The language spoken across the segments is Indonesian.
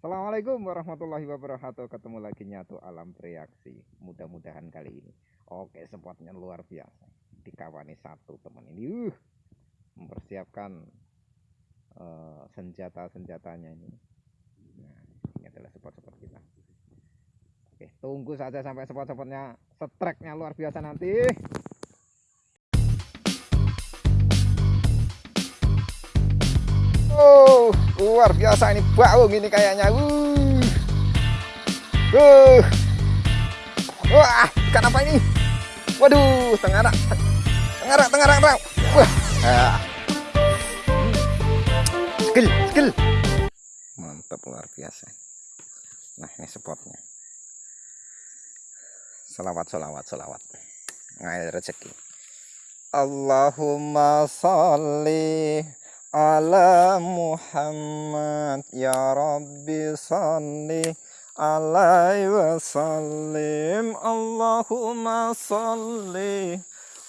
Assalamualaikum warahmatullahi wabarakatuh. Ketemu lagi nyatu alam bereaksi Mudah-mudahan kali ini. Oke spotnya luar biasa. Dikawani satu teman ini. Uh, Mempersiapkan uh, Senjata-senjatanya ini. Nah ini adalah spot-spot kita. Oke tunggu saja sampai spot-spotnya. Streknya luar biasa nanti luar biasa ini bau ini kayaknya. Uh. Uh. Wah, ikan apa ini? Waduh, tengarak. Tengarak, tengarak, tengarak. Wah. Ah. Skill, skill. Mantap luar biasa. Nah, ini spotnya. Salawat, salawat, salawat. Ngair rezeki. Allahumma salli ala Muhammad ya Rabbi salli alaihi wasallim. Allahumma salli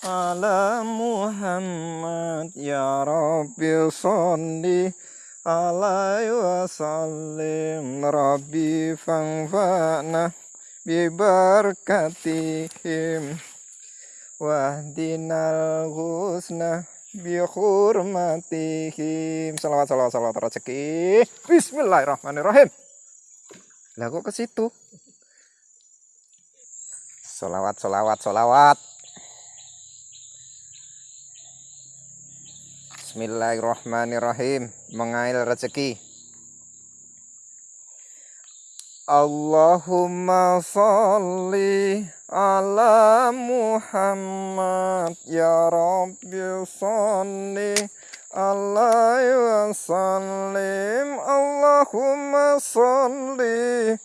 ala Muhammad ya Rabbi salli alaihi wasallim. Rabbi fanfa'na bibarakatihim wahdinal husna bihurmatihim. Salawat salawat salawat rezeki. Bismillahirrahmanirrahim. Lah kok ke situ? Salawat salawat salawat. Bismillahirrahmanirrahim. Mengail rezeki. Allahumma salli ala Muhammad ya Rabbi salli alaihi wasallim Allahumma salli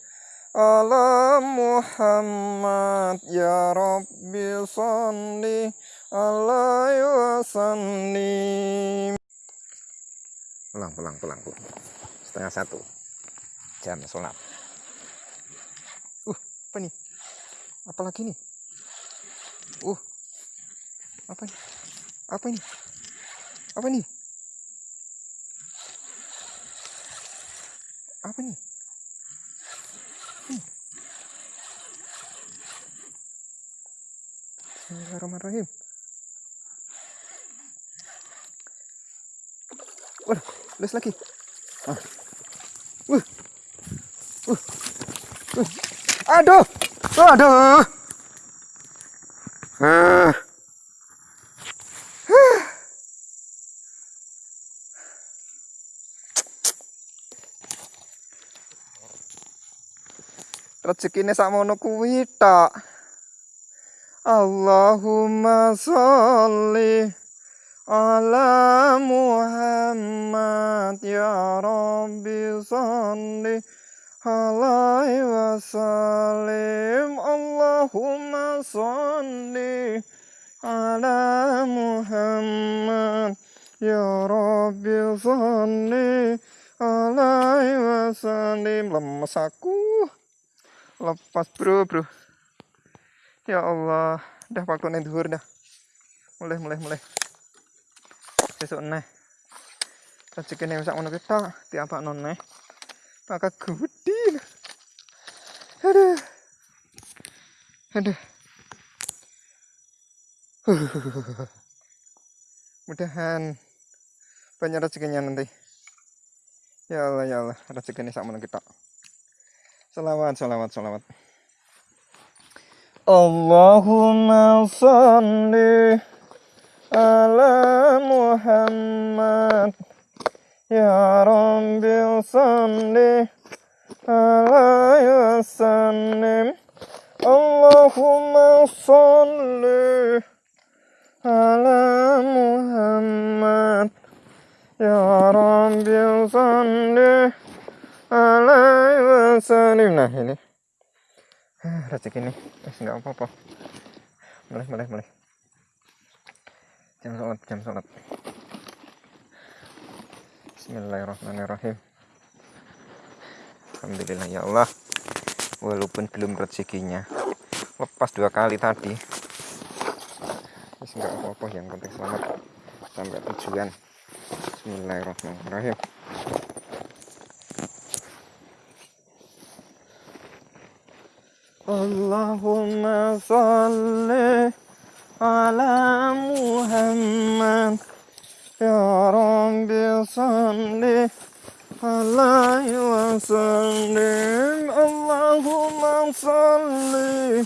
ala Muhammad ya Rabbi salli alaihi wasallim pulang pulang pulang pulang. Setengah satu. Jam sholat. Uh apa nih apalagi nih uh apa ini apa ini apa nih apa nih hmm. Bismillahirrahmanirrahim waduh les lagi ah. uh. Uh. Uh. aduh Aduh. Uh. Rezekine sakmono kuwi tok. Allahumma sholli ala Muhammad ya Rabbi sholli alaihi wasallim Allahumma salli ala Muhammad. Ya Rabbi salli alaihi wasallim. Lemes aku. Lepas bro bro. Ya Allah. Dah waktu nih duhur dah. Mulai mulai mulai besok nih rezeki nih bisa ngono kita tiap non nih maka gede aduh aduh. Mudahan banyak rezekinya nanti. Ya Allah ya Allah. Rezeki ini sama kita. Salawat salawat salawat Allahumma salli ala Muhammad. Ya Rabbi salli alaihi wasallim Allahumma salli ala Muhammad. Ya Rabbi salli alaihi wasallim. Nah ini. Rezeki ini Masih nggak apa-apa. Mulai mulai mulai Jam sholat jam sholat. Bismillahirrahmanirrahim. Alhamdulillah ya Allah. Walaupun belum rezekinya Lepas dua kali tadi. Enggak apa-apa yang penting selamat. Sampai tujuan. Bismillahirrahmanirrahim. Allahumma salli ala Muhammad. Ya Rabbi salli alaihi wasallim Allahumma salli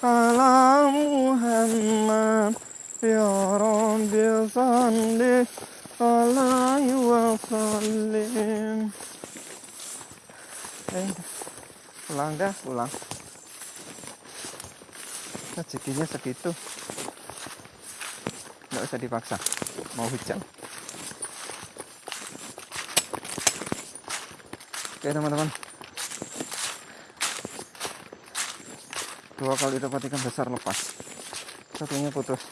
ala Muhammad Ya Rabbi salli alaihi wasallim Eh, pulang dah, pulang rezekinya segitu. Nggak usah dipaksa. Mau hujan oke teman-teman dua kali dapat ikan besar lepas. Satunya putus